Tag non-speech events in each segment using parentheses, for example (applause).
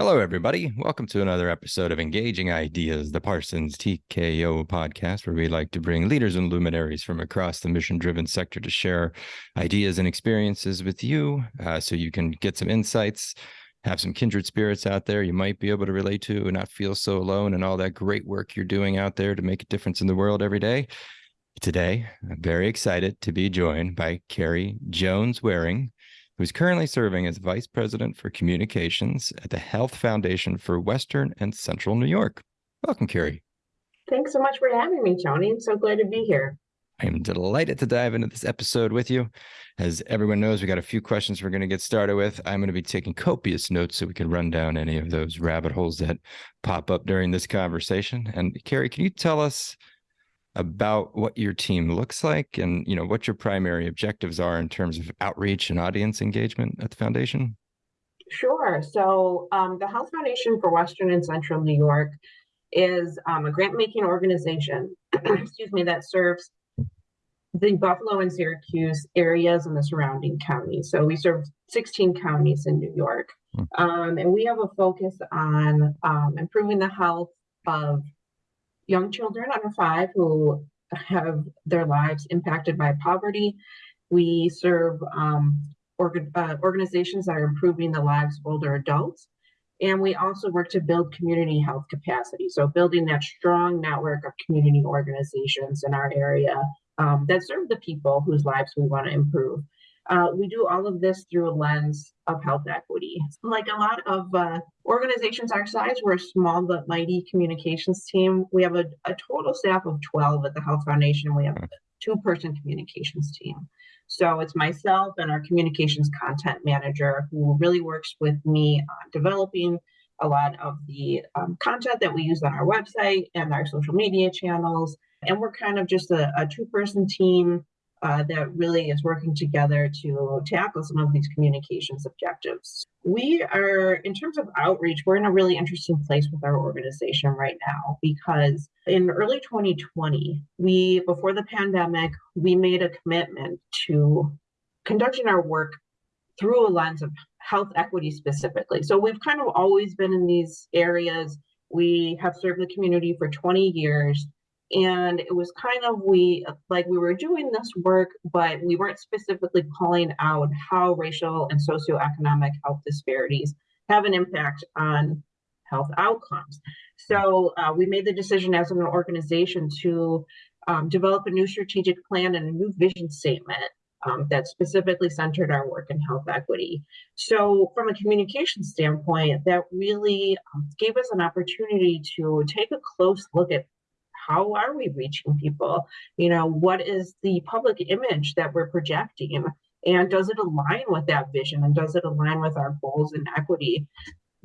Hello, everybody. Welcome to another episode of Engaging Ideas, the Parsons TKO podcast, where we like to bring leaders and luminaries from across the mission driven sector to share ideas and experiences with you uh, so you can get some insights, have some kindred spirits out there you might be able to relate to and not feel so alone and all that great work you're doing out there to make a difference in the world every day. Today, I'm very excited to be joined by Carrie Jones Waring who's currently serving as Vice President for Communications at the Health Foundation for Western and Central New York. Welcome, Carrie. Thanks so much for having me, Tony. I'm so glad to be here. I am delighted to dive into this episode with you. As everyone knows, we got a few questions we're going to get started with. I'm going to be taking copious notes so we can run down any of those rabbit holes that pop up during this conversation. And Carrie, can you tell us about what your team looks like and you know what your primary objectives are in terms of outreach and audience engagement at the foundation? Sure. So um, the health foundation for western and central new york is um, a grant making organization (clears throat) excuse me that serves the buffalo and syracuse areas and the surrounding counties. So we serve 16 counties in new york. Hmm. um, and we have a focus on um, improving the health of young children under five who have their lives impacted by poverty. We serve um, uh, organizations that are improving the lives of older adults. And we also work to build community health capacity. So, building that strong network of community organizations in our area um, that serve the people whose lives we want to improve. Uh, we do all of this through a lens of health equity. Like a lot of uh, organizations our size, we're a small but mighty communications team. We have a, a total staff of 12 at the Health Foundation. We have a two person communications team. So it's myself and our communications content manager who really works with me on developing a lot of the um, content that we use on our website and our social media channels. And we're kind of just a, a two person team uh, that really is working together to tackle some of these communications objectives. We are, in terms of outreach, we're in a really interesting place with our organization right now because in early 2020, we, before the pandemic, we made a commitment to conducting our work through a lens of health equity specifically. So we've kind of always been in these areas. We have served the community for 20 years and it was kind of we like we were doing this work but we weren't specifically calling out how racial and socioeconomic health disparities have an impact on health outcomes so uh, we made the decision as an organization to um, develop a new strategic plan and a new vision statement um, that specifically centered our work in health equity. So, from a communication standpoint, that really um, gave us an opportunity to take a close look at how are we reaching people? You know, what is the public image that we're projecting? And does it align with that vision? And does it align with our goals and equity?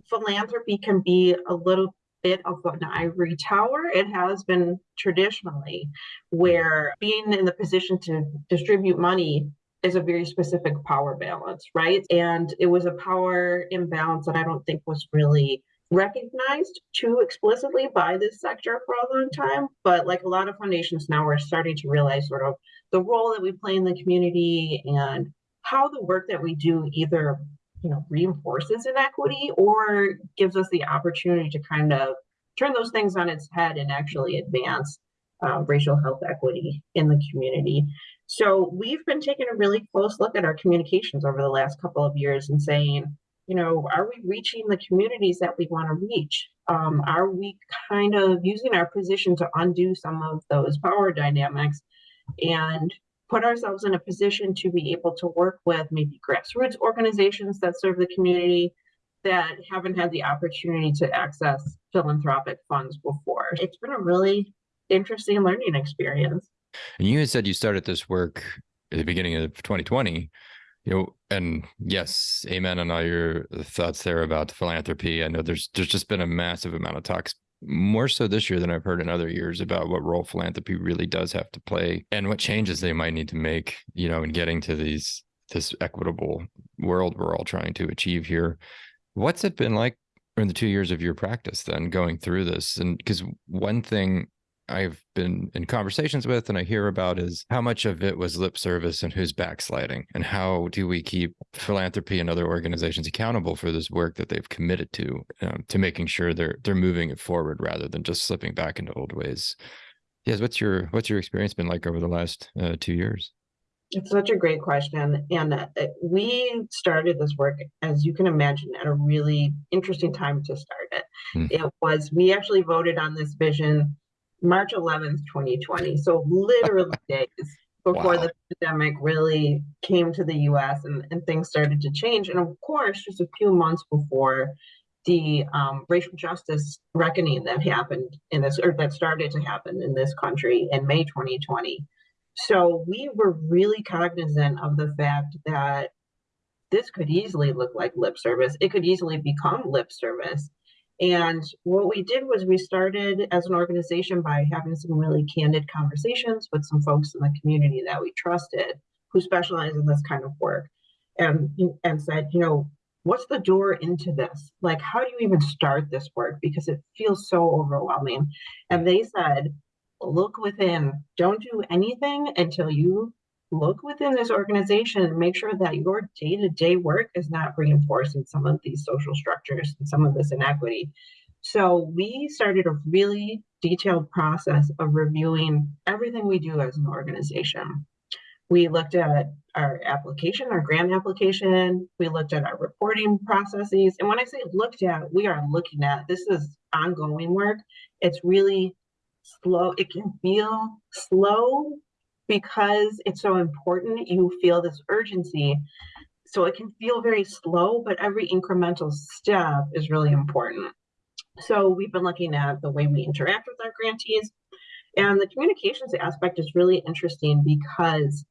Philanthropy can be a little bit of an ivory tower. It has been traditionally, where being in the position to distribute money is a very specific power balance, right? And it was a power imbalance that I don't think was really recognized too explicitly by this sector for a long time. But like a lot of foundations now, we're starting to realize sort of the role that we play in the community and how the work that we do either you know reinforces inequity or gives us the opportunity to kind of turn those things on its head and actually advance uh, racial health equity in the community. So we've been taking a really close look at our communications over the last couple of years and saying, you know, are we reaching the communities that we want to reach? Um, are we kind of using our position to undo some of those power dynamics and put ourselves in a position to be able to work with maybe grassroots organizations that serve the community that haven't had the opportunity to access philanthropic funds before? It's been a really interesting learning experience. And you had said you started this work at the beginning of 2020 you know and yes amen on all your thoughts there about philanthropy. I know there's there's just been a massive amount of talks more so this year than i've heard in other years about what role philanthropy really does have to play and what changes they might need to make you know in getting to these this equitable world we're all trying to achieve here. What's it been like in the two years of your practice then going through this? And because one thing I've been in conversations with and I hear about is how much of it was lip service and who's backsliding and how do we keep philanthropy and other organizations accountable for this work that they've committed to um, to making sure they're they're moving it forward rather than just slipping back into old ways. Yes, what's your what's your experience been like over the last uh, two years? It's such a great question. And uh, we started this work, as you can imagine, at a really interesting time to start it. Mm. It was, we actually voted on this vision March 11th, 2020. So literally (laughs) days before wow. the pandemic really came to the US and, and things started to change. And of course, just a few months before the um, racial justice reckoning that happened in this, or that started to happen in this country in May 2020. So we were really cognizant of the fact that this could easily look like lip service. It could easily become lip service. And what we did was we started as an organization by having some really candid conversations with some folks in the community that we trusted who specialize in this kind of work and and said, you know, what's the door into this? Like, how do you even start this work? Because it feels so overwhelming. And they said, look within. Don't do anything until you look within this organization and make sure that your day-to-day work is not reinforcing some of these social structures and some of this inequity. So we started a really detailed process of reviewing everything we do as an organization. We looked at our application, our grant application. We looked at our reporting processes. And when I say looked at, we are looking at, this is ongoing work. It's really slow. It can feel slow because it's so important, you feel this urgency. So it can feel very slow, but every incremental step is really important. So we've been looking at the way we interact with our grantees. And the communications aspect is really interesting because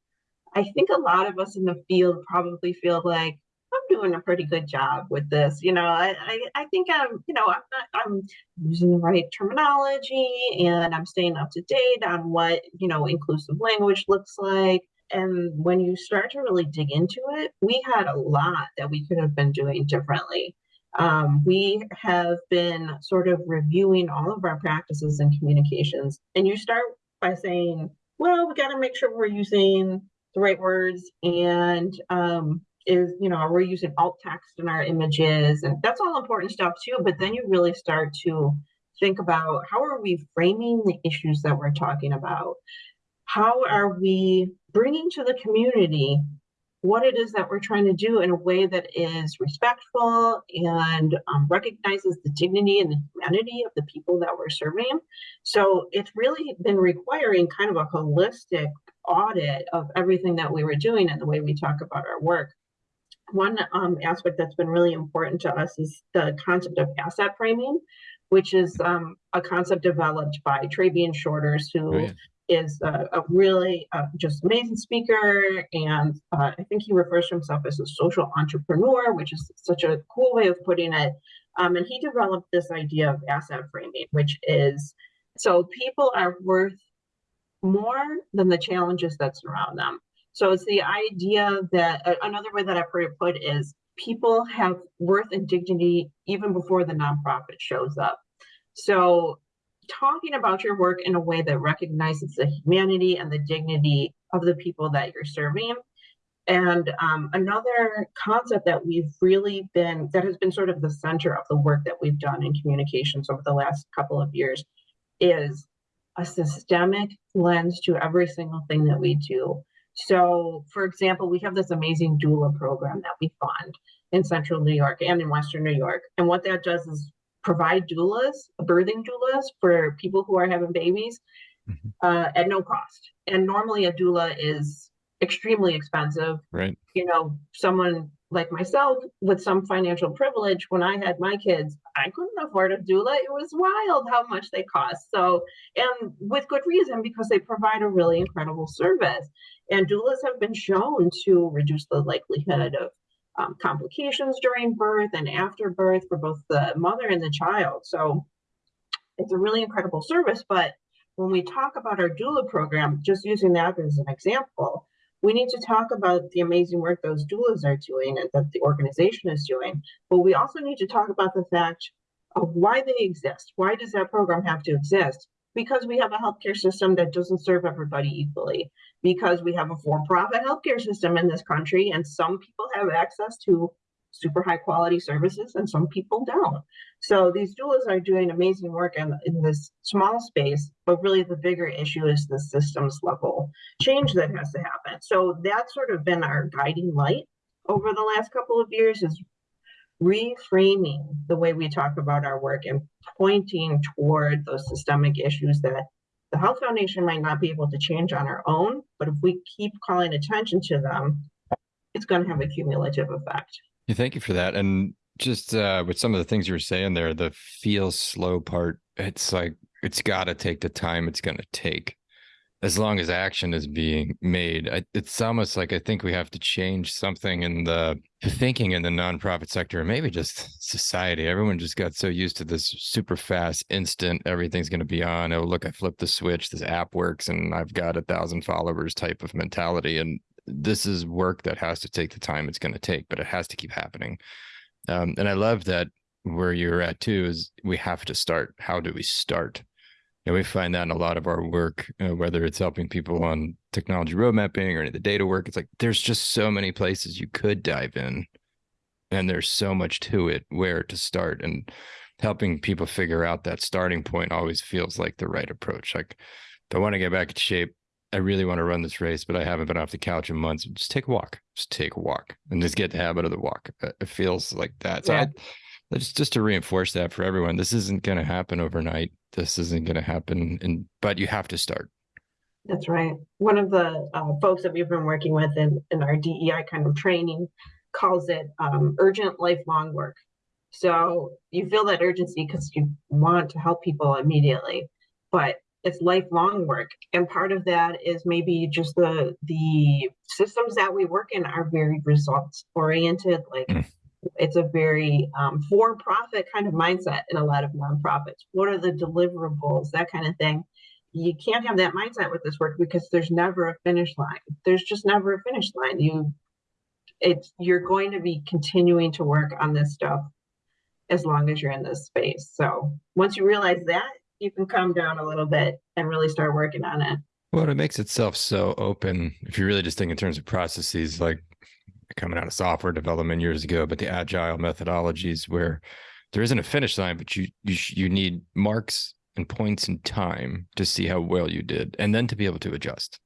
I think a lot of us in the field probably feel like I'm doing a pretty good job with this. You know, I, I, I think I'm, you know, I'm not, I'm using the right terminology and I'm staying up to date on what, you know, inclusive language looks like. And when you start to really dig into it, we had a lot that we could have been doing differently. Um, we have been sort of reviewing all of our practices and communications. And you start by saying, well, we got to make sure we're using the right words and um, is, you know, we're using alt text in our images and that's all important stuff too. But then you really start to think about how are we framing the issues that we're talking about? How are we bringing to the community what it is that we're trying to do in a way that is respectful and um, recognizes the dignity and the humanity of the people that we're serving. So it's really been requiring kind of a holistic audit of everything that we were doing and the way we talk about our work one um, aspect that's been really important to us is the concept of asset framing, which is um, a concept developed by Trabian Shorters, who oh, yeah. is a, a really uh, just amazing speaker. And uh, I think he refers to himself as a social entrepreneur, which is such a cool way of putting it. Um, and he developed this idea of asset framing, which is so people are worth more than the challenges that surround them. So it's the idea that uh, another way that I've heard it put is people have worth and dignity even before the nonprofit shows up. So talking about your work in a way that recognizes the humanity and the dignity of the people that you're serving. And um, another concept that we've really been, that has been sort of the center of the work that we've done in communications over the last couple of years is a systemic lens to every single thing that we do. So, for example, we have this amazing doula program that we fund in central New York and in Western New York. And what that does is provide doulas, birthing doulas for people who are having babies mm-hmm. uh, at no cost. And normally a doula is extremely expensive. Right. You know, someone like myself with some financial privilege, when I had my kids, I couldn't afford a doula. It was wild how much they cost. So, and with good reason, because they provide a really incredible service. And doulas have been shown to reduce the likelihood of um, complications during birth and after birth for both the mother and the child. So it's a really incredible service. But when we talk about our doula program, just using that as an example, we need to talk about the amazing work those doulas are doing and that the organization is doing. But we also need to talk about the fact of why they exist. Why does that program have to exist? because we have a healthcare system that doesn't serve everybody equally, because we have a for-profit healthcare system in this country, and some people have access to super high quality services and some people don't. So these doulas are doing amazing work in, in this small space, but really the bigger issue is the systems level change that has to happen. So that's sort of been our guiding light over the last couple of years is reframing the way we talk about our work and pointing toward those systemic issues that the Health Foundation might not be able to change on our own, but if we keep calling attention to them, it's going to have a cumulative effect. Yeah, thank you for that. And just uh, with some of the things you were saying there, the feel slow part, it's like it's got to take the time it's going to take as long as action is being made. I, it's almost like I think we have to change something in the thinking in the nonprofit sector, and maybe just society. Everyone just got so used to this super fast, instant, everything's going to be on. Oh, look, I flipped the switch, this app works, and I've got a thousand followers type of mentality. And this is work that has to take the time it's going to take, but it has to keep happening. Um, and I love that where you're at too is we have to start. How do we start? And we find that in a lot of our work, uh, whether it's helping people on technology road mapping or any of the data work, it's like there's just so many places you could dive in. And there's so much to it where to start. And helping people figure out that starting point always feels like the right approach. Like, if I want to get back in shape, I really want to run this race, but I haven't been off the couch in months. Just take a walk. Just take a walk and just get the habit of the walk. It feels like that. So yeah. I, just just to reinforce that for everyone, this isn't going to happen overnight. This isn't going to happen, and but you have to start. That's right. One of the uh, folks that we've been working with in, in our DEI kind of training calls it um, urgent lifelong work. So you feel that urgency because you want to help people immediately, but it's lifelong work and part of that is maybe just the the systems that we work in are very results oriented like mm. It's a very um, for-profit kind of mindset in a lot of nonprofits what are the deliverables that kind of thing you can't have that mindset with this work because there's never a finish line there's just never a finish line you it's you're going to be continuing to work on this stuff as long as you're in this space so once you realize that you can calm down a little bit and really start working on it. Well, it makes itself so open. If you really just think in terms of processes, like coming out of software development years ago, but the agile methodologies where there isn't a finish line, but you you you need marks and points in time to see how well you did, and then to be able to adjust.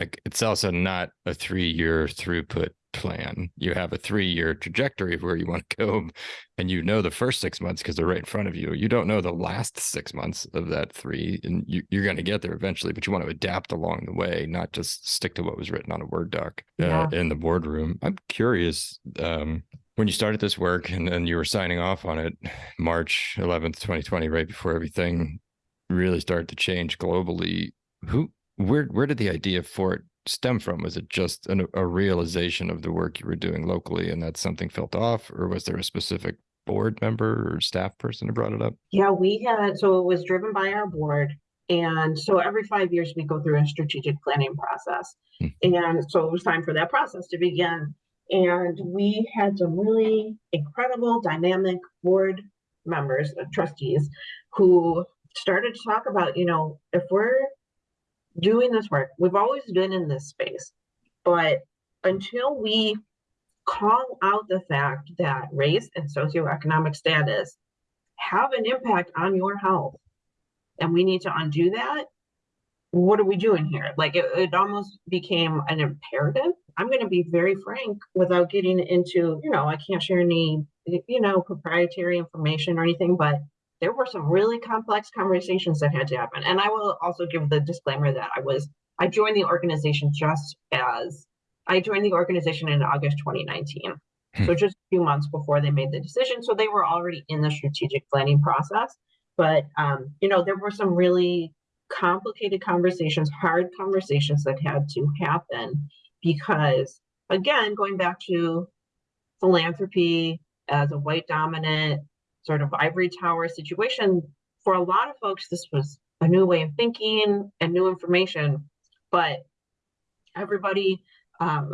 Like it's also not a three year throughput plan. You have a three year trajectory of where you want to go, and you know the first six months because they're right in front of you. You don't know the last six months of that three, and you, are going to get there eventually, but you want to adapt along the way, not just stick to what was written on a Word doc uh, yeah. in the boardroom. I'm curious. Um, when you started this work and, and you were signing off on it March 11th, 2020, right before everything really started to change globally, who where where did the idea for it stem from? Was it just an, a realization of the work you were doing locally and that something felt off, or was there a specific board member or staff person who brought it up? Yeah, we had, so it was driven by our board. And so every five years we go through a strategic planning process. Hmm. And so it was time for that process to begin. And we had some really incredible, dynamic board members, uh, trustees, who started to talk about, you know, if we're doing this work. We've always been in this space, but until we call out the fact that race and socioeconomic status have an impact on your health, and we need to undo that, what are we doing here? Like it, it almost became an imperative. I'm going to be very frank without getting into, you know, I can't share any, you know, proprietary information or anything, but there were some really complex conversations that had to happen. And I will also give the disclaimer that I was, I joined the organization just as I joined the organization in August 2019. Hmm. So just a few months before they made the decision. So they were already in the strategic planning process. But, um, you know, there were some really complicated conversations, hard conversations that had to happen because, again, going back to philanthropy as a white dominant sort of ivory tower situation, for a lot of folks, this was a new way of thinking and new information. But everybody, um,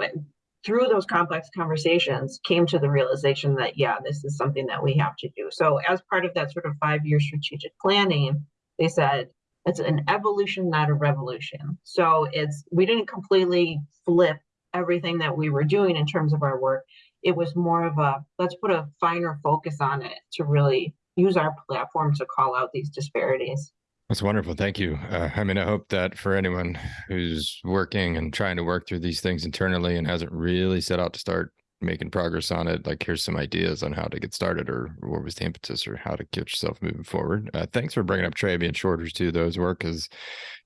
through those complex conversations, came to the realization that, yeah, this is something that we have to do. So, as part of that sort of five year strategic planning, they said, it's an evolution, not a revolution. So it's we didn't completely flip everything that we were doing in terms of our work. It was more of a let's put a finer focus on it to really use our platform to call out these disparities. That's wonderful. Thank you. Uh, I mean, I hope that for anyone who's working and trying to work through these things internally and hasn't really set out to start making progress on it, like here's some ideas on how to get started or what was the impetus or how to get yourself moving forward. Uh, thanks for bringing up Trabian shorter too. Those work is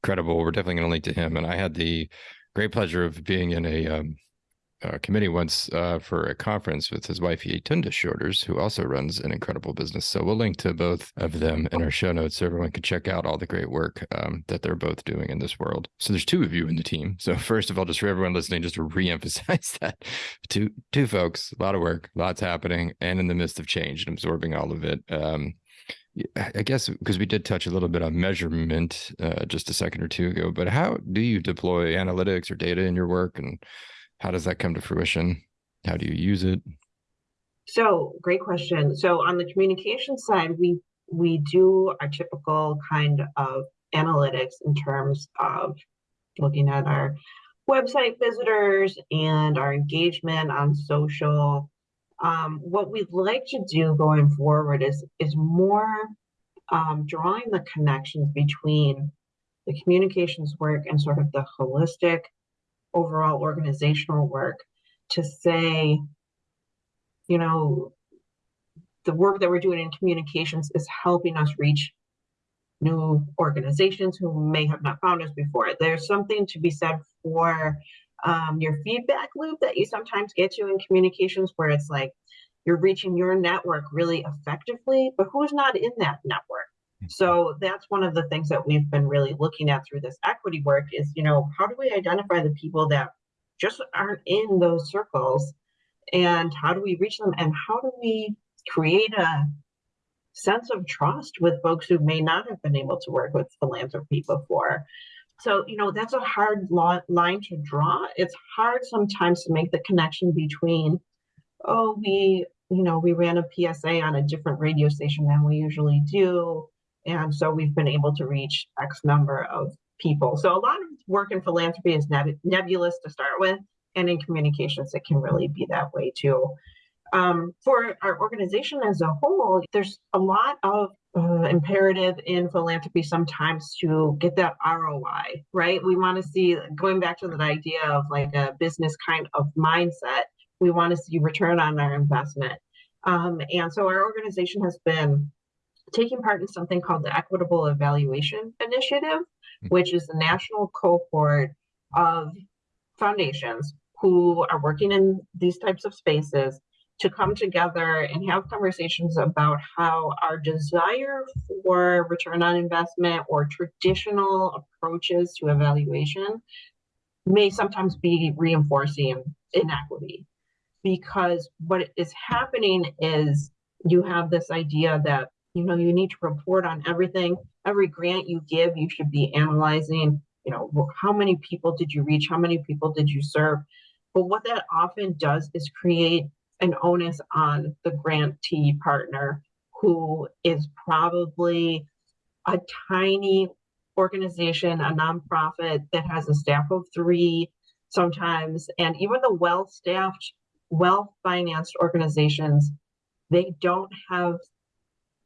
credible. We're definitely going to link to him. And I had the great pleasure of being in a um, uh, committee once uh, for a conference with his wife Yetunde Shorters, who also runs an incredible business. So we'll link to both of them in our show notes so everyone can check out all the great work um, that they're both doing in this world. So there's two of you in the team. So first of all, just for everyone listening, just to reemphasize (laughs) that two two folks, a lot of work, lots happening, and in the midst of change and absorbing all of it. Um, I guess because we did touch a little bit on measurement uh, just a second or two ago, but how do you deploy analytics or data in your work and how does that come to fruition? How do you use it? So great question. So on the communication side, we we do our typical kind of analytics in terms of looking at our website visitors and our engagement on social. Um, what we'd like to do going forward is is more um, drawing the connections between the communications work and sort of the holistic overall organizational work to say, you know, the work that we're doing in communications is helping us reach new organizations who may have not found us before. There's something to be said for um, your feedback loop that you sometimes get to in communications where it's like you're reaching your network really effectively, but who's not in that network? Mm. So that's one of the things that we've been really looking at through this equity work is, you know, how do we identify the people that just aren't in those circles and how do we reach them and how do we create a sense of trust with folks who may not have been able to work with philanthropy before. So, you know, that's a hard line to draw. It's hard sometimes to make the connection between, oh, we, you know, we ran a PSA on a different radio station than we usually do and so we've been able to reach X number of people. So a lot of work in philanthropy is neb nebulous to start with, and in communications, it can really be that way too. Um, for our organization as a whole, there's a lot of uh, imperative in philanthropy sometimes to get that ROI, right? We want to see, going back to that idea of like a business kind of mindset, we want to see return on our investment. Um, and so our organization has been taking part in something called the Equitable Evaluation Initiative, hmm. which is the national cohort of foundations who are working in these types of spaces to come together and have conversations about how our desire for return on investment or traditional approaches to evaluation may sometimes be reinforcing inequity. Because what is happening is you have this idea that you know you need to report on everything. Every grant you give you should be analyzing you know how many people did you reach? How many people did you serve? But what that often does is create an onus on the grantee partner who is probably a tiny organization a nonprofit that has a staff of three sometimes and even the well staffed well financed organizations they don't have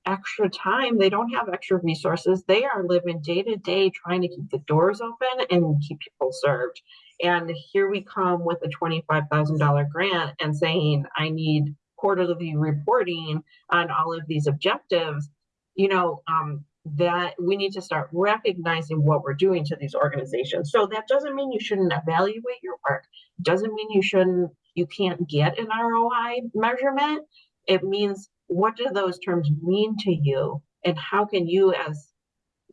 extra time. They don't have extra resources. They are living day to day trying to keep the doors open and keep people served. And here we come with a $25,000 grant and saying, I need quarterly reporting on all of these objectives. You know, um, that we need to start recognizing what we're doing to these organizations. So that doesn't mean you shouldn't evaluate your work. Doesn't mean you shouldn't, you can't get an ROI measurement. It means what do those terms mean to you? And how can you as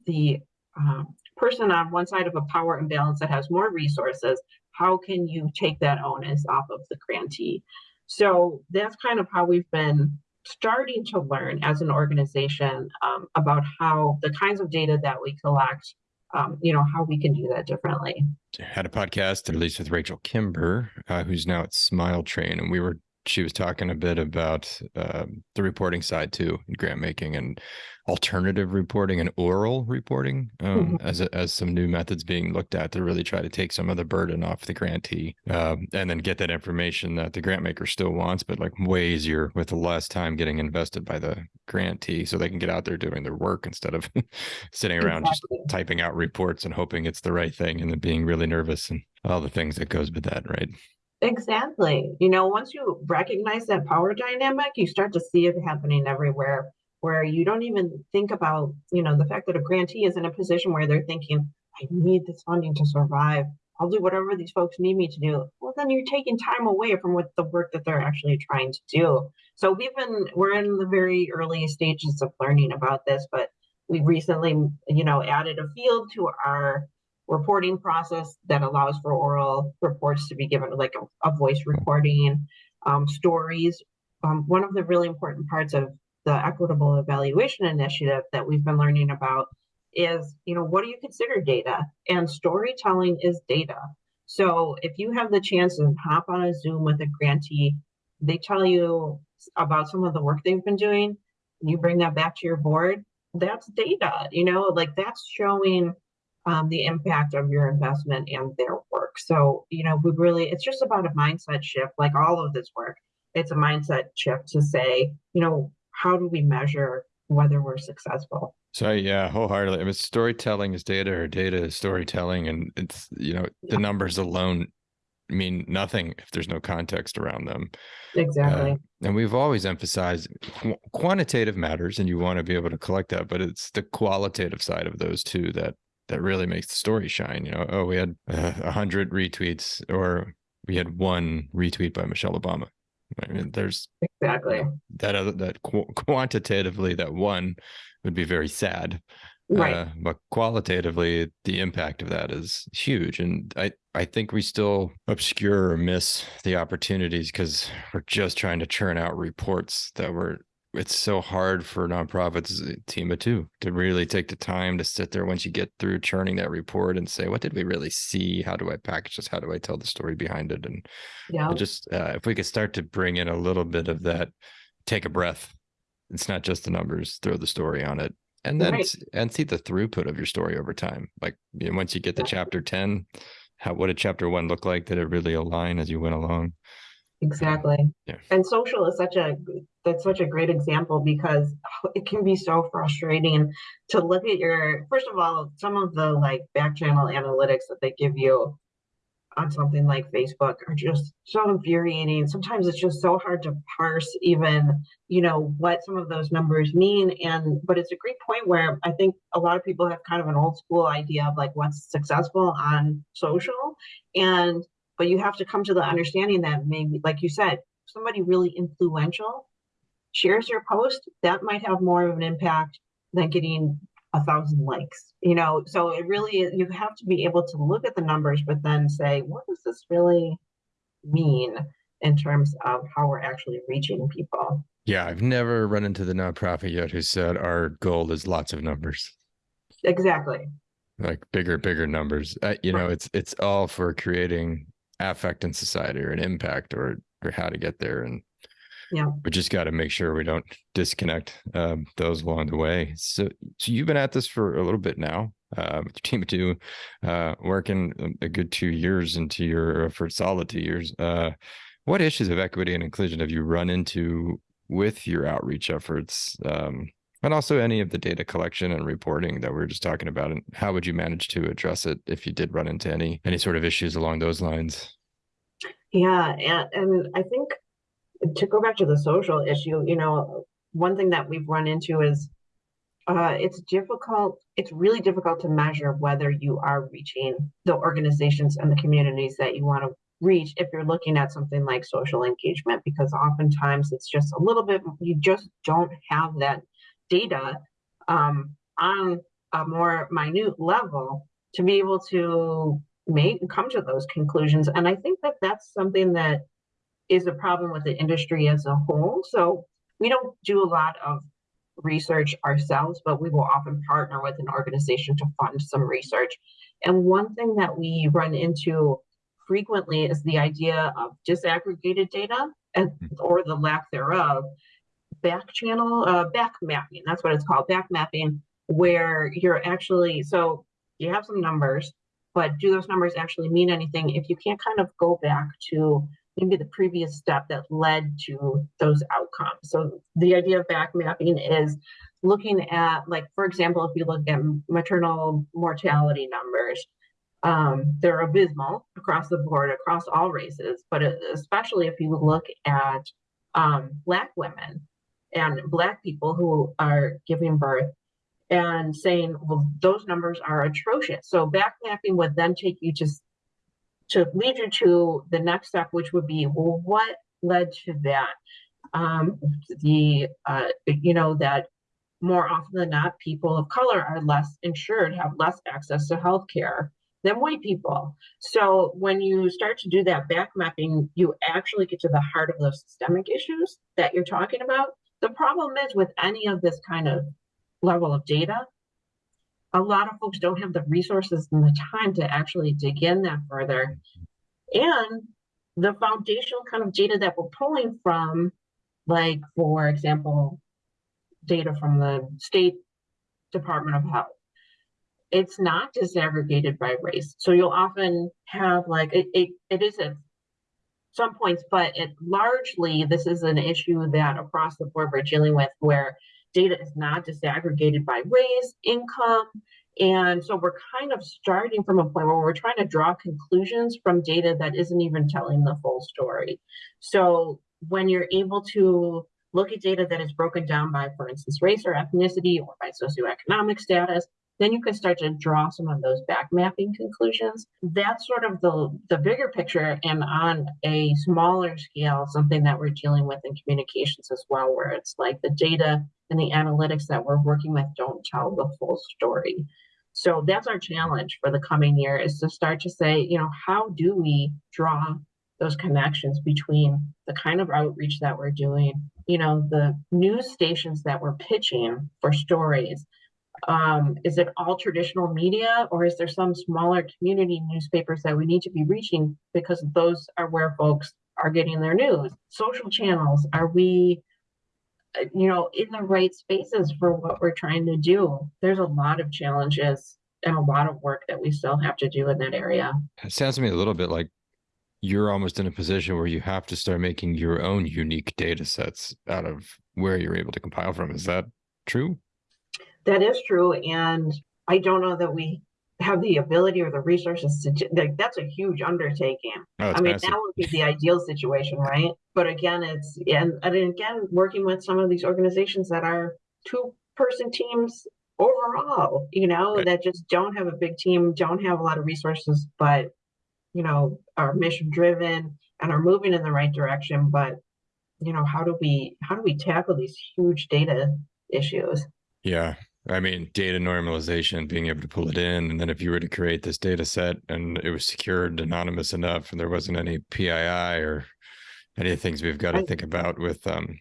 the um, person on one side of a power imbalance that has more resources how can you take that onus off of the grantee? So that's kind of how we've been starting to learn as an organization um, about how the kinds of data that we collect um, you know how we can do that differently. Had a podcast at least with rachel kimber uh, who's now at smile train and we were she was talking a bit about um, the reporting side too, grant making and alternative reporting and oral reporting um, mm-hmm. as a, as some new methods being looked at to really try to take some of the burden off the grantee um, and then get that information that the grant maker still wants, but like way easier with less time getting invested by the grantee, so they can get out there doing their work instead of (laughs) sitting around exactly. just typing out reports and hoping it's the right thing and then being really nervous and all the things that goes with that, right? Exactly. You know, once you recognize that power dynamic, you start to see it happening everywhere where you don't even think about, you know, the fact that a grantee is in a position where they're thinking, I need this funding to survive. I'll do whatever these folks need me to do. Well, then you're taking time away from what the work that they're actually trying to do. So we've been, we're in the very early stages of learning about this, but we recently, you know, added a field to our reporting process that allows for oral reports to be given like a, a voice recording, um, stories. Um, one of the really important parts of the equitable evaluation initiative that we've been learning about is, you know, what do you consider data? And storytelling is data. So if you have the chance to hop on a Zoom with a grantee, they tell you about some of the work they've been doing, you bring that back to your board, that's data, you know, like that's showing um, the impact of your investment and their work. So, you know, we really, it's just about a mindset shift, like all of this work. It's a mindset shift to say, you know, how do we measure whether we're successful? So yeah, wholeheartedly. I mean, storytelling is data, or data is storytelling, and it's you know the numbers alone mean nothing if there's no context around them. Exactly. Uh, and we've always emphasized qu- quantitative matters, and you want to be able to collect that, but it's the qualitative side of those two that that really makes the story shine. You know, oh, we had a uh, hundred retweets, or we had one retweet by Michelle Obama. I mean, there's exactly that other that qu- quantitatively that one would be very sad, right? Uh, but qualitatively, the impact of that is huge, and I I think we still obscure or miss the opportunities because we're just trying to churn out reports that were it's so hard for nonprofits eh, team of two to really take the time to sit there once you get through churning that report and say what did we really see? How do i package this? How do i tell the story behind it? And yeah. just uh, if we could start to bring in a little bit of that take a breath. It's not just the numbers throw the story on it and then right. and see the throughput of your story over time. Like you know, once you get to chapter 10 how what did chapter one look like? Did it really align as you went along Exactly. Yeah. And social is such a that's such a great example because (laughs) it can be so frustrating to look at your first of all some of the like back channel analytics that they give you on something like Facebook are just so infuriating. Sometimes it's just so hard to parse even, you know, what some of those numbers mean. And but it's a great point where I think a lot of people have kind of an old school idea of like what's successful on social. And but you have to come to the understanding that maybe, like you said, somebody really influential shares your post, that might have more of an impact than getting a thousand likes. You know, so it really you have to be able to look at the numbers, but then say, what does this really mean in terms of how we're actually reaching people? Yeah, I've never run into the nonprofit yet who said our goal is lots of numbers. Exactly. Like bigger, bigger numbers. Uh, you know, it's it's all for creating affect in society or an impact or or how to get there. And yeah. we just got to make sure we don't disconnect um, those along the way. So so you've been at this for a little bit now uh, with your team of two uh, working a good two years into your for solid two years. Uh, what issues of equity and inclusion have you run into with your outreach efforts um, and also any of the data collection and reporting that we are just talking about and how would you manage to address it if you did run into any any sort of issues along those lines? Yeah and, and i think to go back to the social issue you know one thing that we've run into is uh, it's difficult it's really difficult to measure whether you are reaching the organizations and the communities that you want to reach if you're looking at something like social engagement because oftentimes it's just a little bit you just don't have that data um, on a more minute level to be able to make come to those conclusions. And I think that that's something that is a problem with the industry as a whole. So we don't do a lot of research ourselves, but we will often partner with an organization to fund some research. And one thing that we run into frequently is the idea of disaggregated data and or the lack thereof back channel uh back mapping that's what it's called back mapping where you're actually so you have some numbers but do those numbers actually mean anything if you can't kind of go back to maybe the previous step that led to those outcomes? So the idea of back mapping is looking at like for example if you look at maternal mortality numbers um, they're abysmal across the board, across all races, but especially if you look at um, Black women and Black people who are giving birth and saying, well, those numbers are atrocious. So back mapping would then take you to, to lead you to the next step, which would be, well, what led to that? Um, the, uh, you know, that more often than not, people of color are less insured, have less access to health care than white people. So when you start to do that back mapping, you actually get to the heart of those systemic issues that you're talking about. The problem is with any of this kind of level of data, a lot of folks don't have the resources and the time to actually dig in that further. And the foundational kind of data that we're pulling from, like, for example, data from the state Department of Health it's not disaggregated by race. So you'll often have like it, it, it is at some points, but it largely this is an issue that across the board we're dealing with where data is not disaggregated by race, income. And so we're kind of starting from a point where we're trying to draw conclusions from data that isn't even telling the full story. So when you're able to look at data that is broken down by, for instance, race or ethnicity or by socioeconomic status, then you can start to draw some of those back mapping conclusions. That's sort of the, the bigger picture and on a smaller scale, something that we're dealing with in communications as well, where it's like the data and the analytics that we're working with don't tell the full story. So that's our challenge for the coming year is to start to say, you know, how do we draw those connections between the kind of outreach that we're doing, you know, the news stations that we're pitching for stories, um, is it all traditional media or is there some smaller community newspapers that we need to be reaching because those are where folks are getting their news? Social channels are we uh, you know in the right spaces for what we're trying to do? There's a lot of challenges and a lot of work that we still have to do in that area. It sounds to me a little bit like you're almost in a position where you have to start making your own unique data sets out of where you're able to compile from. Is that true that is true. And I don't know that we have the ability or the resources to like that's a huge undertaking. Oh, I mean, massive. that would be the ideal situation, right? But again, it's and, and again, working with some of these organizations that are two person teams overall, you know, Right. that just don't have a big team, don't have a lot of resources, but you know, are mission driven and are moving in the right direction. But you know, how do we how do we tackle these huge data issues? Yeah. I mean, data normalization, being able to pull it in. And then if you were to create this data set and it was secured, anonymous enough, and there wasn't any PII or any of the things we've got to think about with um,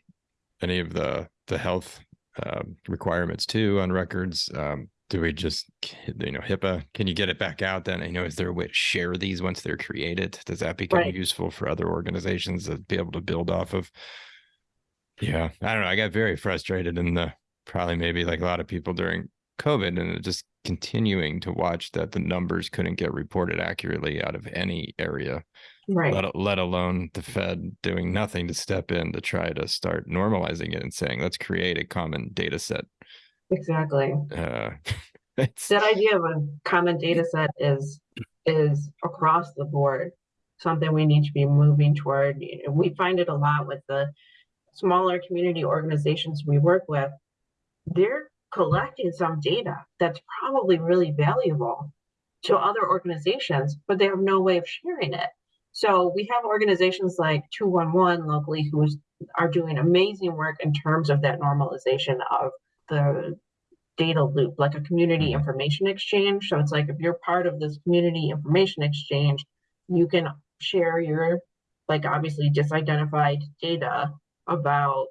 any of the the health um, requirements too on records. Um, do we just, you know, HIPAA? Can you get it back out then? You know, is there a way to share these once they're created? Does that become Right. useful for other organizations to be able to build off of? Yeah, I don't know. I got very frustrated in the probably maybe like a lot of people during COVID and just continuing to watch that the numbers couldn't get reported accurately out of any area, Right. let, let alone the Fed doing nothing to step in to try to start normalizing it and saying, let's create a common data set. Exactly. Uh, (laughs) that idea of a common data set is is across the board something we need to be moving toward we find it a lot with the smaller community organizations we work with they're collecting some data that's probably really valuable to other organizations but they have no way of sharing it so we have organizations like 211 locally who are doing amazing work in terms of that normalization of the data loop, like a community Mhm. information exchange. So it's like if you're part of this community information exchange, you can share your, like obviously disidentified data about,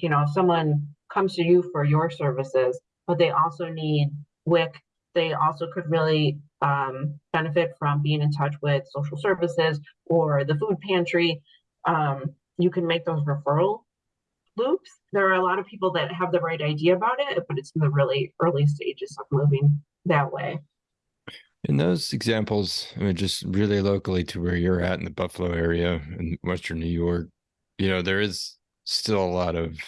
you know, someone comes to you for your services, but they also need WIC. They also could really um, benefit from being in touch with social services or the food pantry, um, you can make those referral loops. There are a lot of people that have the right idea about it, but it's in the really early stages of moving that way. In those examples, I mean, just really locally to where you're at in the Buffalo area in Western New York, you know, there is still a lot of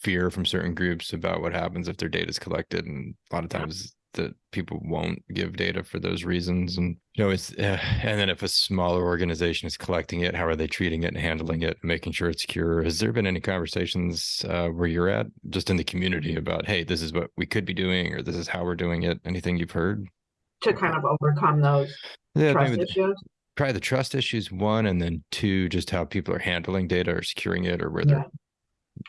fear from certain groups about what happens if their data is collected. And a lot of times that people won't give data for those reasons. And, you know, it's, uh, and then if a smaller organization is collecting it, how are they treating it and handling it, and making sure it's secure? Has there been any conversations uh, where you're at just in the community about, hey, this is what we could be doing, or this is how we're doing it? Anything you've heard? to kind of overcome those Yeah, trust the- issues. probably the trust issues one, and then two, just how people are handling data or securing it, or where they're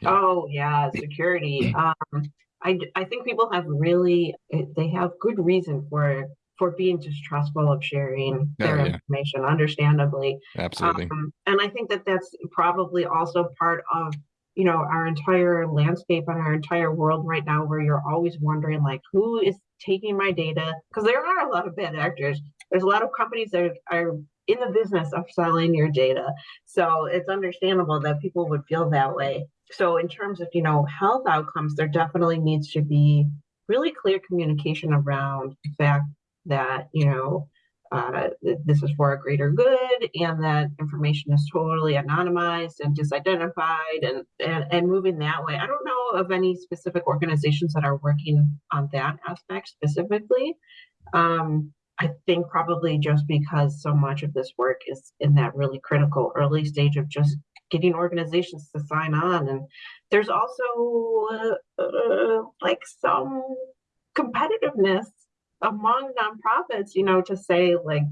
Yeah. Oh, yeah, security. (clears throat) Um, I, I think people have really, eh, they have good reason for, for being distrustful of sharing their Oh, yeah. information, understandably. absolutely. Um, and I think that that's probably also part of, you know, our entire landscape and our entire world right now, where you're always wondering, like, who is taking my data? Because there are a lot of bad actors. There's a lot of companies that are in the business of selling your data. So it's understandable that people would feel that way. So in terms of, you know, health outcomes, there definitely needs to be really clear communication around the fact that, you know, uh, this is for a greater good and that information is totally anonymized and disidentified and, and, and moving that way. I don't know of any specific organizations that are working on that aspect specifically. Um, I think probably just because so much of this work is in that really critical early stage of just getting organizations to sign on. And there's also uh, uh, like some competitiveness among nonprofits, you know, to say like,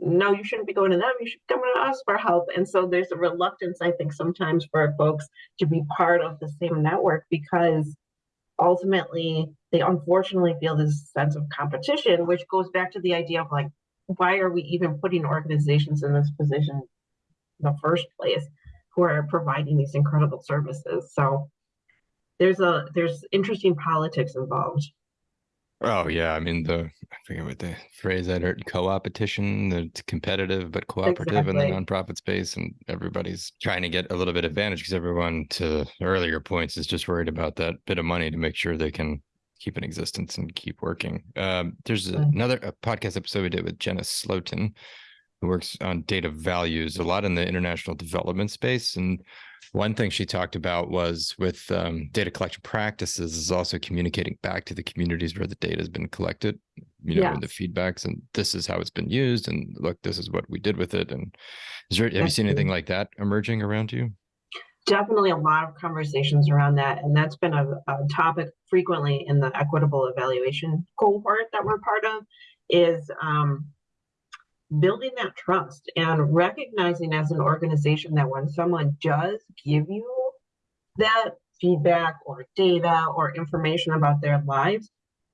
no, you shouldn't be going to them. You should come to us for help. And so there's a reluctance, I think, sometimes for folks to be part of the same network because ultimately they unfortunately feel this sense of competition, which goes back to the idea of like, why are we even putting organizations in this position in the first place who are providing these incredible services? So there's a there's interesting politics involved. Oh yeah, I mean the I forget what the phrase I heard co-opetition, it's competitive but cooperative in the nonprofit space, and everybody's trying to get a little bit advantage because everyone, to earlier points, is just worried about that bit of money to make sure they can keep in existence and keep working. Um, there's Right. another a podcast episode we did with Jenna Slotin, who works on data values a lot in the international development space, and one thing she talked about was with um, data collection practices is also communicating back to the communities where the data has been collected, you know, and the feedbacks, and this is how it's been used, and look, this is what we did with it. And is there, have you That's seen anything like that emerging around you? Definitely a lot of conversations around that, and that's been a, a topic frequently in the equitable evaluation cohort that we're part of. Is um, building that trust and recognizing as an organization that when someone does give you that feedback or data or information about their lives,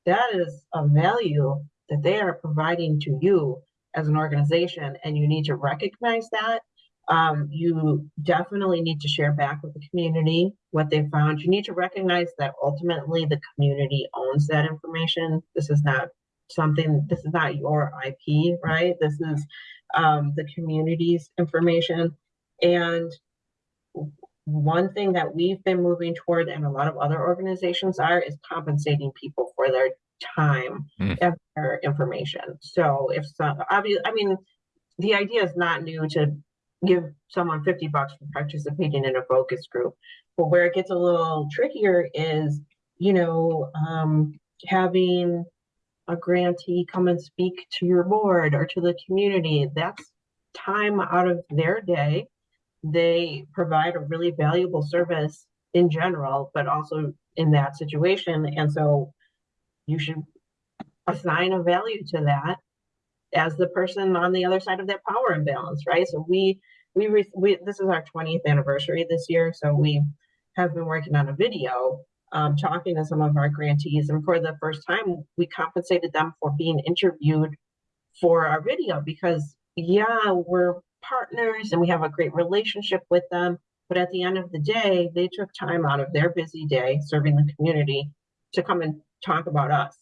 that is a value that they are providing to you as an organization, and you need to recognize that. Um, you definitely need to share back with the community what they found. You need to recognize that ultimately the community owns that information. This is not something, this is not your IP, right? This is um, the community's information. And one thing that we've been moving toward, and a lot of other organizations are, is compensating people for their time Mm. and their information. So if some, obvious, I mean, the idea is not new to give someone 50 bucks for participating in a focus group. But where it gets a little trickier is, you know, um, having a grantee come and speak to your board or to the community. That's time out of their day. They provide a really valuable service in general, but also in that situation. And so you should assign a value to that as the person on the other side of that power imbalance, right? So we we, we this is our 20th anniversary this year, so we have been working on a video um, talking to some of our grantees, and for the first time, we compensated them for being interviewed for our video because yeah, we're partners and we have a great relationship with them, but at the end of the day, they took time out of their busy day serving the community to come and talk about us.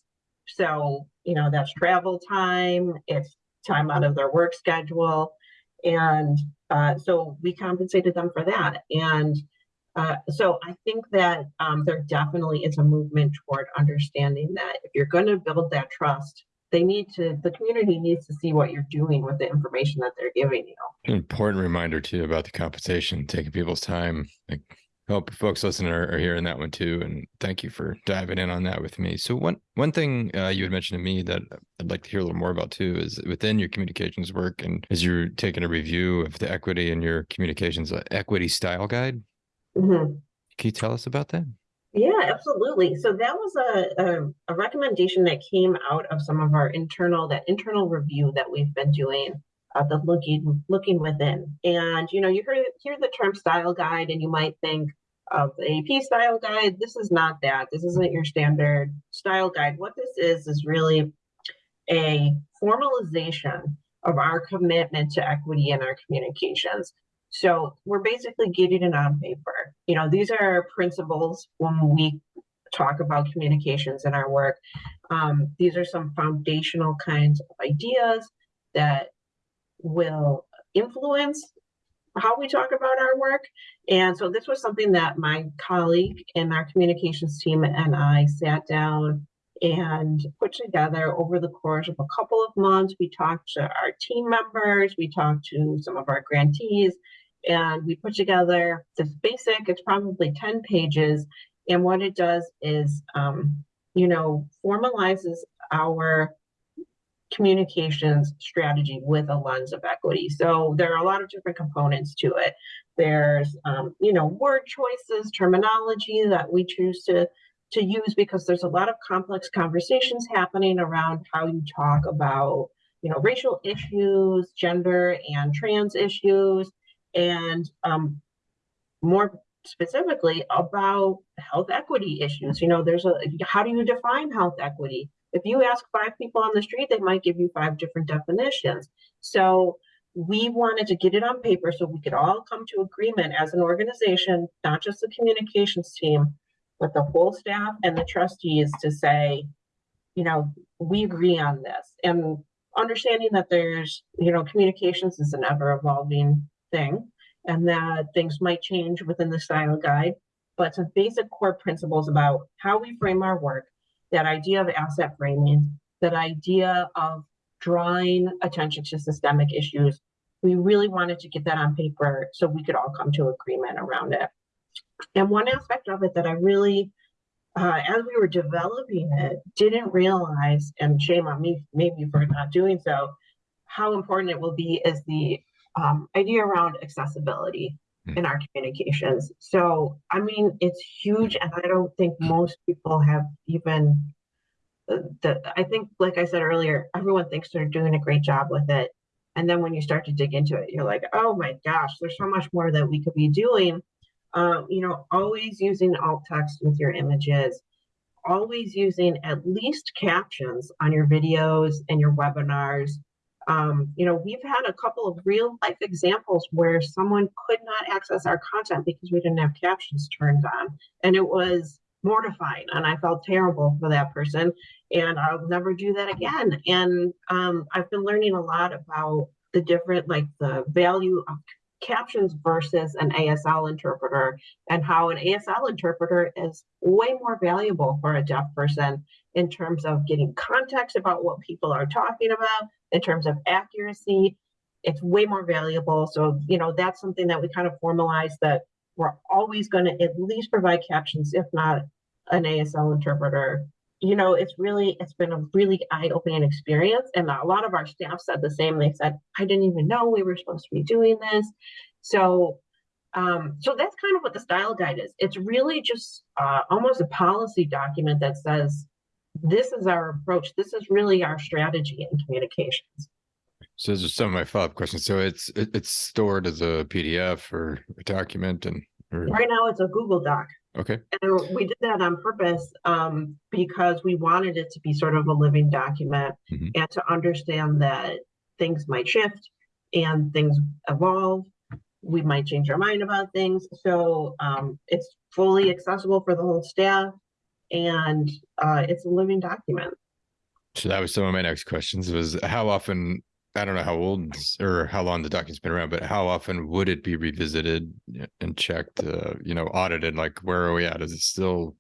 So, you know, that's travel time, it's time out of their work schedule. And uh, so we compensated them for that. And uh, so I think that um, there definitely is a movement toward understanding that if you're going to build that trust, they need to, the community needs to see what you're doing with the information that they're giving you. An important reminder too about the compensation, taking people's time. Like, hope folks listening are, are, hearing that one too. And thank you for diving in on that with me. So one one thing uh, you had mentioned to me that I'd like to hear a little more about too is within your communications work and as you're taking a review of the equity in your communications uh, equity style guide. Mm-hmm. Can you tell us about that? Yeah, absolutely. So that was a, a, a, recommendation that came out of some of our internal, that internal review that we've been doing, uh, the looking looking within. And you know, you hear hear the term style guide, and you might think of the AP style guide. This is not that. This isn't your standard style guide. What this is is really a formalization of our commitment to equity in our communications. So we're basically getting it on paper. You know, these are our principles when we talk about communications in our work. Um, these are some foundational kinds of ideas that will influence how we talk about our work. And so this was something that my colleague in our communications team and I sat down and put together over the course of a couple of months. We talked to our team members, we talked to some of our grantees, and we put together this basic, it's probably 10 pages. And what it does is, um, you know, formalizes our communications strategy with a lens of equity. So there are a lot of different components to it. There's, um, you know, word choices, terminology that we choose to to use because there's a lot of complex conversations happening around how you talk about, you know, racial issues, gender and trans issues, and um, more specifically about health equity issues. You know, there's a how do you define health equity? If you ask five people on the street, they might give you five different definitions. So we wanted to get it on paper so we could all come to agreement as an organization, not just the communications team, but the whole staff and the trustees to say, you know, we agree on this. And understanding that there's, you know, communications is an ever evolving thing and that things might change within the style guide, but some basic core principles about how we frame our work that idea of asset framing, that idea of drawing attention to systemic issues. We really wanted to get that on paper so we could all come to agreement around it. And one aspect of it that I really, uh, as we were developing it, didn't realize, and shame on me maybe for not doing so, how important it will be is the um, idea around accessibility mm. in our communications. So, I mean, it's huge, and I don't think most people have even uh, the. I think, like I said earlier, everyone thinks they're doing a great job with it, and then when you start to dig into it, you're like, oh my gosh, there's so much more that we could be doing. Um, you know, always using alt text with your images, always using at least captions on your videos and your webinars um, you know, we've had a couple of real life examples where someone could not access our content because we didn't have captions turned on. And it was mortifying. And I felt terrible for that person. And I'll never do that again. And um, I've been learning a lot about the different, like the value of captions versus an ASL interpreter and how an ASL interpreter is way more valuable for a deaf person in terms of getting context about what people are talking about, in terms of accuracy. It's way more valuable. So, you know, that's something that we kind of formalize that we're always going to at least provide captions, if not an ASL interpreter. You know, it's really, it's been a really eye opening experience. And a lot of our staff said the same. They said, I didn't even know we were supposed to be doing this. So, um, so that's kind of what the style guide is. It's really just uh, almost a policy document that says this is our approach. This is really our strategy in communications. So those are some of my follow-up questions. So it's it, it's stored as a PDF or a document, and or... right now it's a Google Doc. Okay. And we did that on purpose um, because we wanted it to be sort of a living document mm-hmm. and to understand that things might shift and things evolve. We might change our mind about things. So um, it's fully accessible for the whole staff and uh, it's a living document. So that was some of my next questions was how often I don't know how old or how long the document's been around, but how often would it be revisited and checked, uh, you know, audited? Like, where are we at? Is it still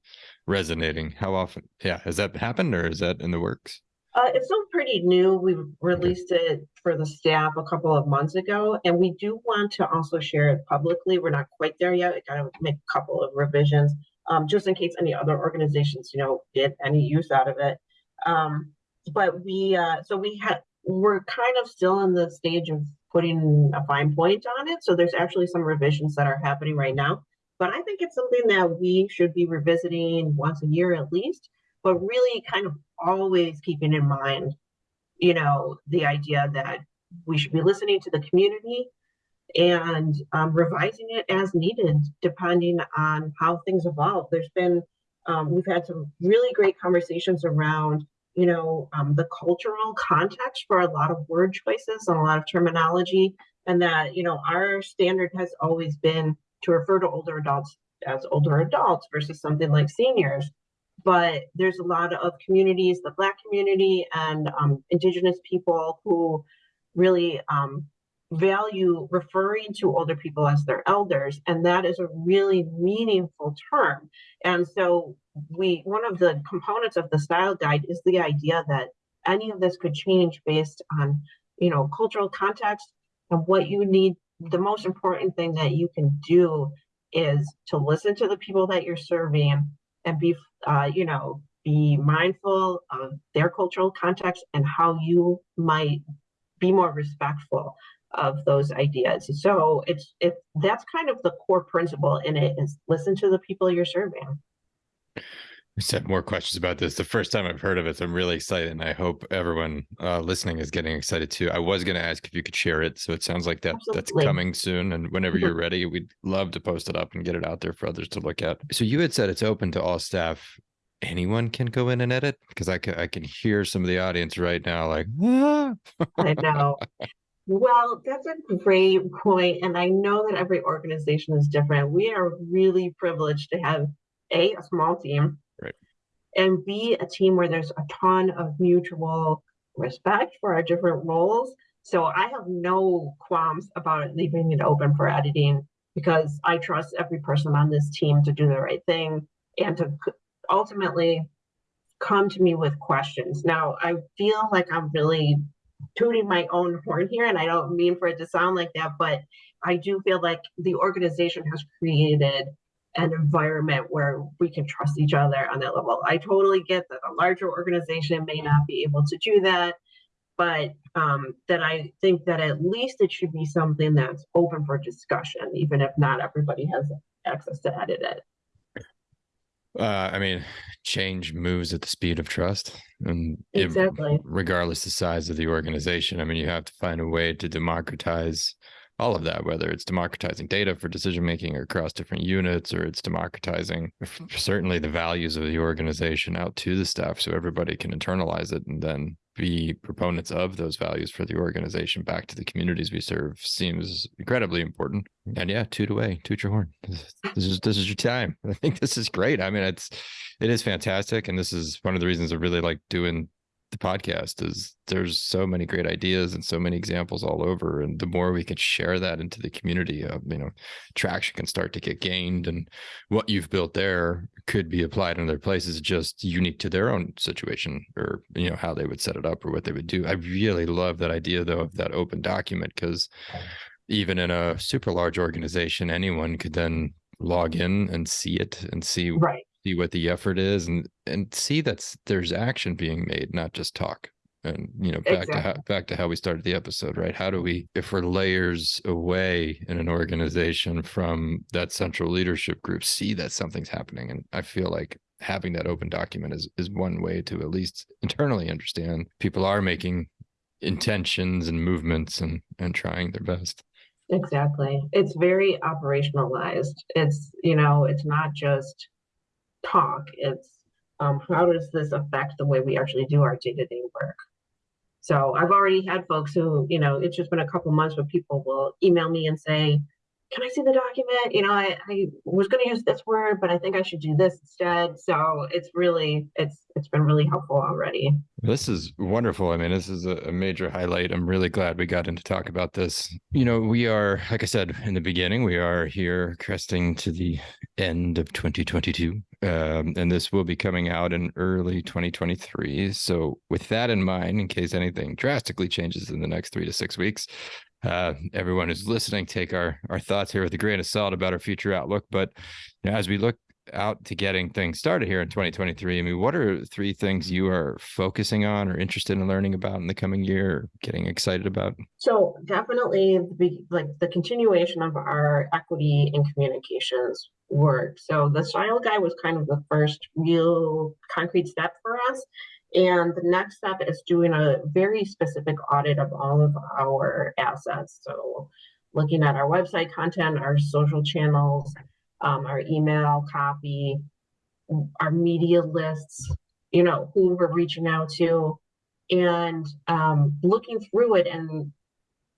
resonating? How often? Yeah, has that happened or is that in the works? Uh, it's still pretty new. We released it for the staff a couple of months ago, and we do want to also share it publicly. We're not quite there yet. We gotta make a couple of revisions, um, just in case any other organizations, you know, get any use out of it. Um, but we, uh, so we had, we're kind of still in the stage of putting a fine point on it. So there's actually some revisions that are happening right now. But I think it's something that we should be revisiting once a year at least, but really kind of always keeping in mind, you know, the idea that we should be listening to the community and um, revising it as needed, depending on how things evolve. There's been, um, we've had some really great conversations around you know, um, the cultural context for a lot of word choices and a lot of terminology. And that, you know, our standard has always been to refer to older adults as older adults versus something like seniors. But there's a lot of communities, the Black community and um, Indigenous people who really um, value referring to older people as their elders. And that is a really meaningful term. And so we one of the components of the style guide is the idea that any of this could change based on you know cultural context and what you need the most important thing that you can do is to listen to the people that you're serving and be uh, you know be mindful of their cultural context and how you might be more respectful of those ideas so it's it that's kind of the core principle in it is listen to the people you're serving I just have more questions about this. The first time I've heard of it, so I'm really excited, and I hope everyone uh, listening is getting excited too. I was going to ask if you could share it, so it sounds like that Absolutely. that's coming soon. And whenever you're ready, we'd love to post it up and get it out there for others to look at. So you had said it's open to all staff. Anyone can go in and edit because I can I can hear some of the audience right now, like ah. I know. (laughs) Well, that's a great point, and I know that every organization is different. We are really privileged to have a, a small team, right. and B, a team where there's a ton of mutual respect for our different roles. So I have no qualms about leaving it open for editing because I trust every person on this team to do the right thing and to ultimately come to me with questions. Now, I feel like I'm really tooting my own (laughs) horn here, and I don't mean for it to sound like that, but I do feel like the organization has created an environment where we can trust each other on that level. I totally get that a larger organization may not be able to do that, but um, that I think that at least it should be something that's open for discussion, even if not everybody has access to edit it. Uh, I mean, change moves at the speed of trust, and exactly, it, regardless the size of the organization. I mean, you have to find a way to democratize all of that, whether it's democratizing data for decision making across different units, or it's democratizing certainly the values of the organization out to the staff so everybody can internalize it and then be proponents of those values for the organization back to the communities we serve seems incredibly important. And yeah, toot away, toot your horn. This is this is your time. (laughs) I think this is great. I mean, it's it is fantastic, and this is one of the reasons I really like doing the podcast is there's so many great ideas and so many examples all over and the more we can share that into the community uh, you know traction can start to get gained and what you've built there could be applied in other places just unique to their own situation or you know how they would set it up or what they would do. I really love that idea though of that open document because even in a super large organization anyone could then log in and see it and see right see what the effort is and and see that there's action being made not just talk and you know back exactly. to how, back to how we started the episode right? How do we if we're layers away in an organization from that central leadership group see that something's happening? And i feel like having that open document is is one way to at least internally understand people are making intentions and movements and and trying their best. Exactly. It's very operationalized. It's you know it's not just talk. It's um, how does this affect the way we actually do our day-to-day work? So I've already had folks who, you know, it's just been a couple months, but people will email me and say, can I see the document? You know, I, I was going to use this word, but I think I should do this instead. So it's really, it's, it's been really helpful already. This is wonderful. I mean, this is a, major highlight. I'm really glad we got in to talk about this. You know, we are, like I said in the beginning, we are here cresting to the end of 2022. Um, and this will be coming out in early 2023. So, with that in mind, in case anything drastically changes in the next three to six weeks, uh, everyone who's listening take our our thoughts here with a grain of salt about our future outlook. But you know, as we look out to getting things started here in 2023, I mean, what are three things you are focusing on or interested in learning about in the coming year, or getting excited about? So definitely, the, like the continuation of our equity and communications work. So the style guide was kind of the first real concrete step for us. And the next step is doing a very specific audit of all of our assets. So looking at our website content, our social channels, um, our email copy, our media lists, you know, who we're reaching out to, and um, looking through it and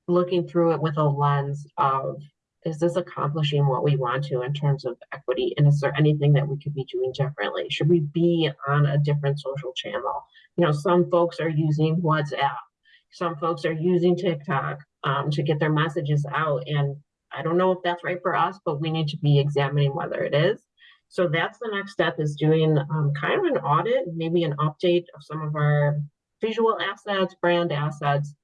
looking through it with a lens of is this accomplishing what we want to in terms of equity? And is there anything that we could be doing differently? Should we be on a different social channel? You know, some folks are using WhatsApp, some folks are using TikTok um, to get their messages out. And I don't know if that's right for us, but we need to be examining whether it is. So that's the next step is doing um, kind of an audit, maybe an update of some of our visual assets, brand assets,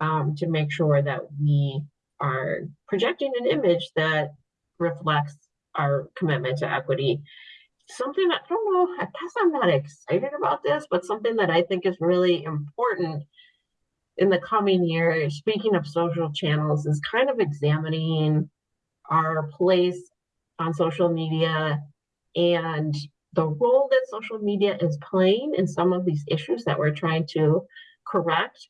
um, to make sure that we are projecting an image that reflects our commitment to equity. Something I don't know, I guess I'm not excited about this, but something that I think is really important in the coming year, speaking of social channels, is kind of examining our place on social media and the role that social media is playing in some of these issues that we're trying to correct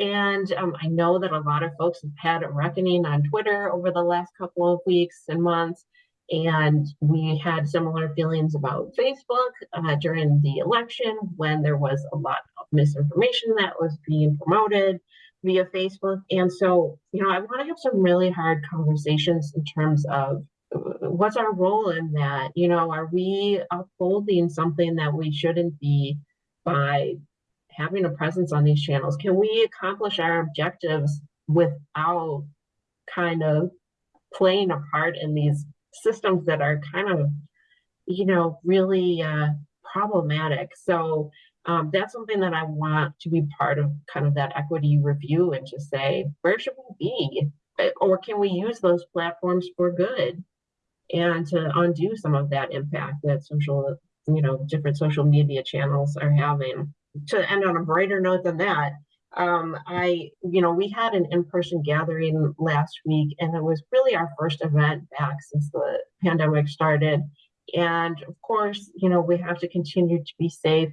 and um, I know that a lot of folks have had a reckoning on Twitter over the last couple of weeks and months. And we had similar feelings about Facebook uh, during the election when there was a lot of misinformation that was being promoted via Facebook. And so, you know, I want to have some really hard conversations in terms of uh, what's our role in that? You know, are we upholding something that we shouldn't be by having a presence on these channels? Can we accomplish our objectives without kind of playing a part in these systems that are kind of, you know, really uh, problematic? So um, that's something that I want to be part of kind of that equity review and to say, where should we be? Uh, or can we use those platforms for good and to undo some of that impact that social, you know, different social media channels are having? To end on a brighter note than that, um, I, you know, we had an in-person gathering last week, and it was really our first event back since the pandemic started. And of course, you know, we have to continue to be safe,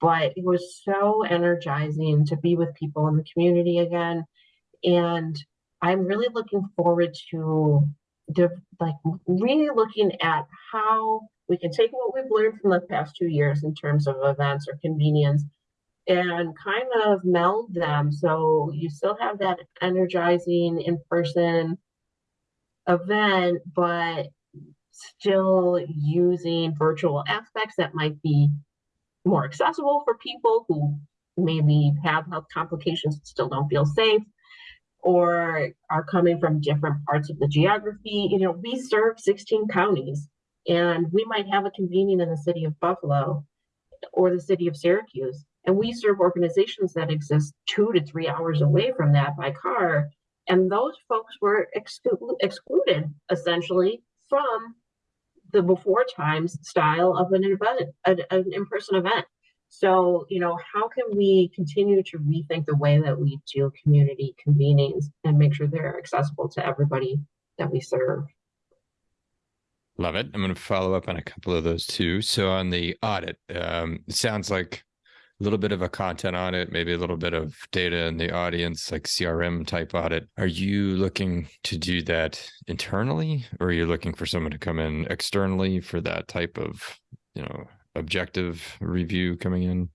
but it was so energizing to be with people in the community again. And I'm really looking forward to the, like really looking at how we can take what we've learned from the past two years in terms of events or convenience and kind of meld them. So you still have that energizing in person event, but still using virtual aspects that might be more accessible for people who maybe have health complications still don't feel safe or are coming from different parts of the geography. You know, we serve 16 counties and we might have a convening in the city of Buffalo or the city of Syracuse. And we serve organizations that exist two to three hours away from that by car. And those folks were exclu excluded essentially from the before times style of an event, an, an in-person event. So, you know, how can we continue to rethink the way that we do community convenings and make sure they're accessible to everybody that we serve? Love it. I'm going to follow up on a couple of those too. So on the audit, um, it sounds like little bit of a content audit, maybe a little bit of data in the audience, like CRM type audit. Are you looking to do that internally, or are you looking for someone to come in externally for that type of, you know, objective review coming in?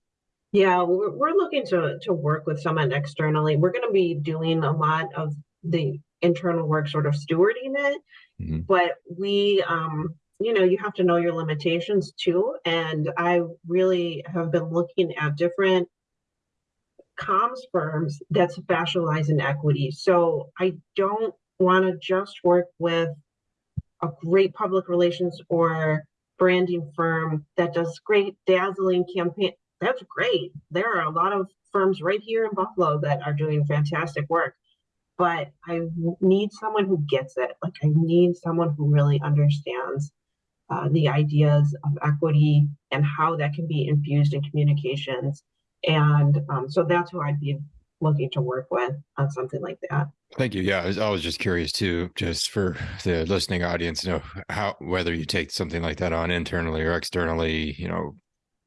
Yeah, we're, we're looking to to work with someone externally. We're going to be doing a lot of the internal work sort of stewarding it. Mhm. But we, um, you know, you have to know your limitations too. And I really have been looking at different comms firms that specialize in equity. So I don't want to just work with a great public relations or branding firm that does great dazzling campaign. That's great. There are a lot of firms right here in Buffalo that are doing fantastic work. But I need someone who gets it. Like I need someone who really understands uh, the ideas of equity and how that can be infused in communications. And um, so that's who I'd be looking to work with on something like that. Thank you. Yeah, I was, I was just curious too, just for the listening audience, you know, how whether you take something like that on internally or externally, you know,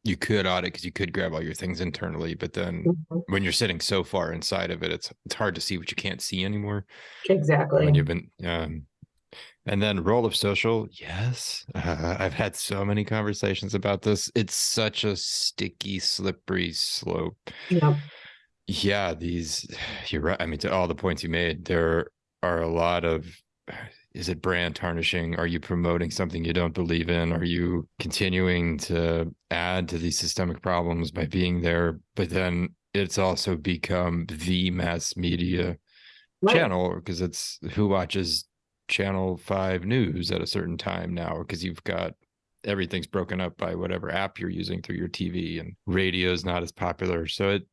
you could audit because you could grab all your things internally, but then Mhm. when you're sitting so far inside of it, it's it's hard to see what you can't see anymore. Exactly. When you've been, um, and then role of social, yes, uh, (laughs) I've had so many conversations about this. It's such a sticky, slippery slope. Yep. Yeah, these (sighs) you're right. I mean, to all the points you made, there are a lot of (sighs) is it brand tarnishing? Are you promoting something you don't believe in? Are you continuing to add to these systemic problems by being there? But then it's also become the mass media Right. channel because it's who watches channel 5 news at a certain time now because you've got everything's broken up by whatever app you're using through your TV and radio is not as popular. So it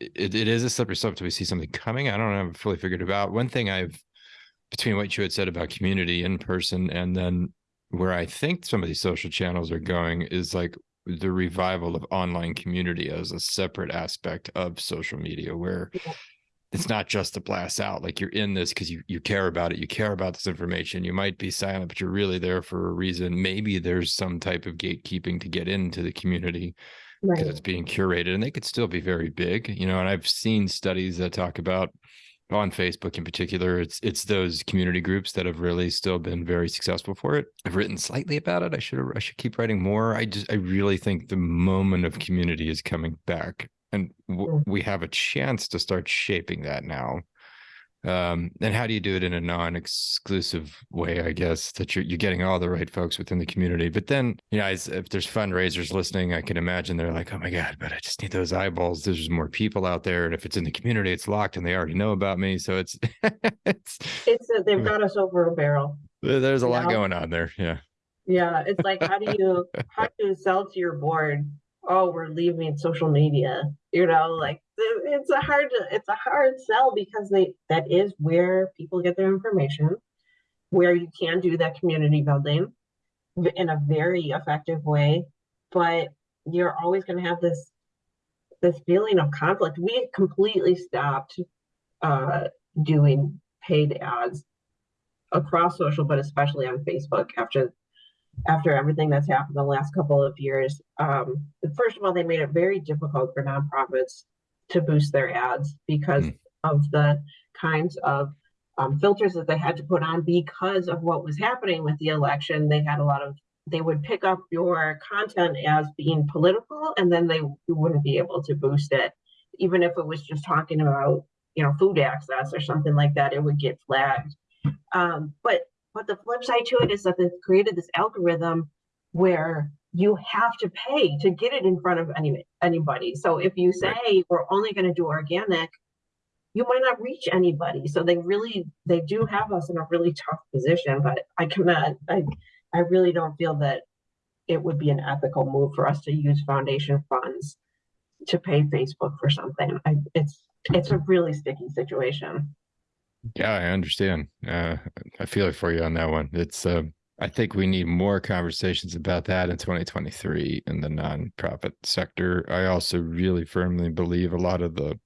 it, it is a slippery slope till we see something coming. I don't have it fully figured it out. One thing I've between what you had said about community in person and then where I think some of these social channels are going is like the revival of online community as a separate aspect of social media where Yeah. It's not just to blast out like you're in this because you you care about it you care about this information you might be silent but you're really there for a reason. Maybe there's some type of gatekeeping to get into the community because Right. it's being curated and they could still be very big you know and i've seen studies that talk about on facebook in particular it's it's those community groups that have really still been very successful for it. I've written slightly about it i should i should keep writing more i just i really think the moment of community is coming back and w- Mm. we have a chance to start shaping that now um and how do you do it in a non-exclusive way i guess that you're, you're getting all the right folks within the community but then you know if there's fundraisers listening i can imagine they're like oh my god but i just need those eyeballs there's more people out there and if it's in the community it's locked and they already know about me so it's (laughs) it's It's that they've got us over a barrel. there's a lot Yeah. going on there yeah Yeah, it's like how do you how (laughs) do you sell to your board? Oh, we're leaving social media. You know, like it's a hard it's a hard sell because they that is where people get their information, where you can do that community building in a very effective way, but you're always going to have this this feeling of conflict. We completely stopped uh, doing paid ads across social, but especially on Facebook after after everything that's happened the last couple of years. Um, first of all, they made it very difficult for nonprofits to boost their ads because Mm. of the kinds of um, filters that they had to put on because of what was happening with the election. They had a lot of they would pick up your content as being political, and then they wouldn't be able to boost it, even if it was just talking about you know food access or something like that. It would get flagged. Um, but but the flip side to it is that they've created this algorithm where you have to pay to get it in front of any anybody. So if you say we're only going to do organic, you might not reach anybody. So they really they do have us in a really tough position. But I cannot I I really don't feel that it would be an ethical move for us to use foundation funds to pay Facebook for something. I, it's it's a really sticky situation. Yeah, I understand. Uh, I feel it for you on that one. It's, uh, I think we need more conversations about that in 2023 in the nonprofit sector. I also really firmly believe a lot of the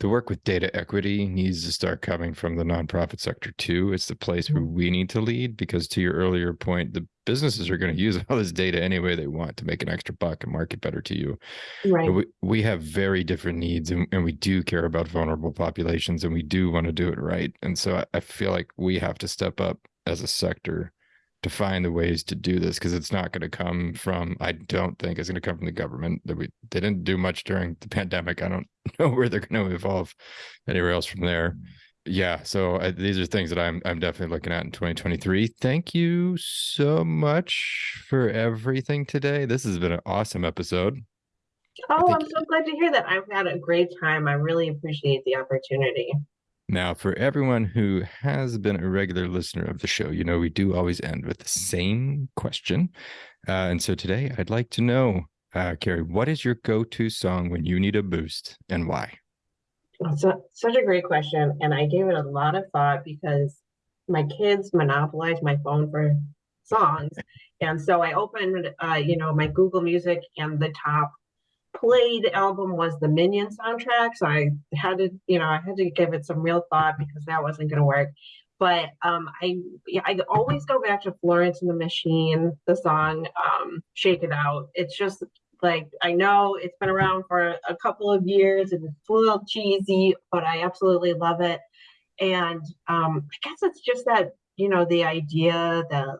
the work with data equity needs to start coming from the nonprofit sector too. It's the place where mm-hmm. we need to lead because to your earlier point, the businesses are going to use all this data any way they want to make an extra buck and market better to you. Right. We, we have very different needs and, and we do care about vulnerable populations and we do want to do it right. And so I, I feel like we have to step up as a sector to find the ways to do this because it's not going to come from, I don't think it's going to come from the government that we they didn't do much during the pandemic. I don't (laughs) know where they're going to evolve anywhere else from there. yeah, so uh, these are things that I'm I'm definitely looking at in 2023. Thank you so much for everything today. This has been an awesome episode. Oh, I'm so glad to hear that. I've had a great time. I really appreciate the opportunity. Now, for everyone who has been a regular listener of the show, you know we do always end with the same question. Uh, and so today I'd like to know, uh, Carrie, what is your go-to song when you need a boost and why? It's a, such a great question, and I gave it a lot of thought because my kids monopolize my phone for songs, and so I opened, uh, you know, my Google Music, and the top played album was the Minion soundtrack. So I had to, you know, I had to give it some real thought because that wasn't going to work. But um, I, yeah, I always go back to Florence and the Machine, the song um, "Shake It Out." It's just like I know it's been around for a couple of years and it's a little cheesy, but I absolutely love it. And um, I guess it's just that you know the idea that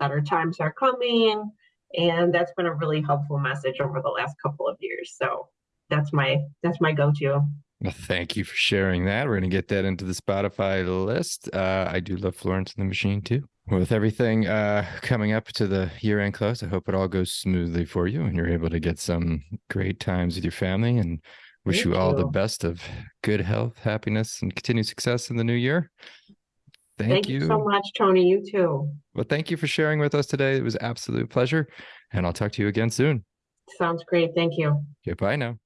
better times are coming, and that's been a really helpful message over the last couple of years. So that's my that's my go-to. Well, thank you for sharing that. We're going to get that into the Spotify list. Uh, I do love Florence and the Machine too. With everything uh, coming up to the year end close, I hope it all goes smoothly for you and you're able to get some great times with your family and wish Thank you all the best of good health, happiness, and continued success in the new year. Thank, Thank you so much, Tony. You too. Well, thank you for sharing with us today. It was absolute pleasure. And I'll talk to you again soon. Sounds great. Thank you. Goodbye now.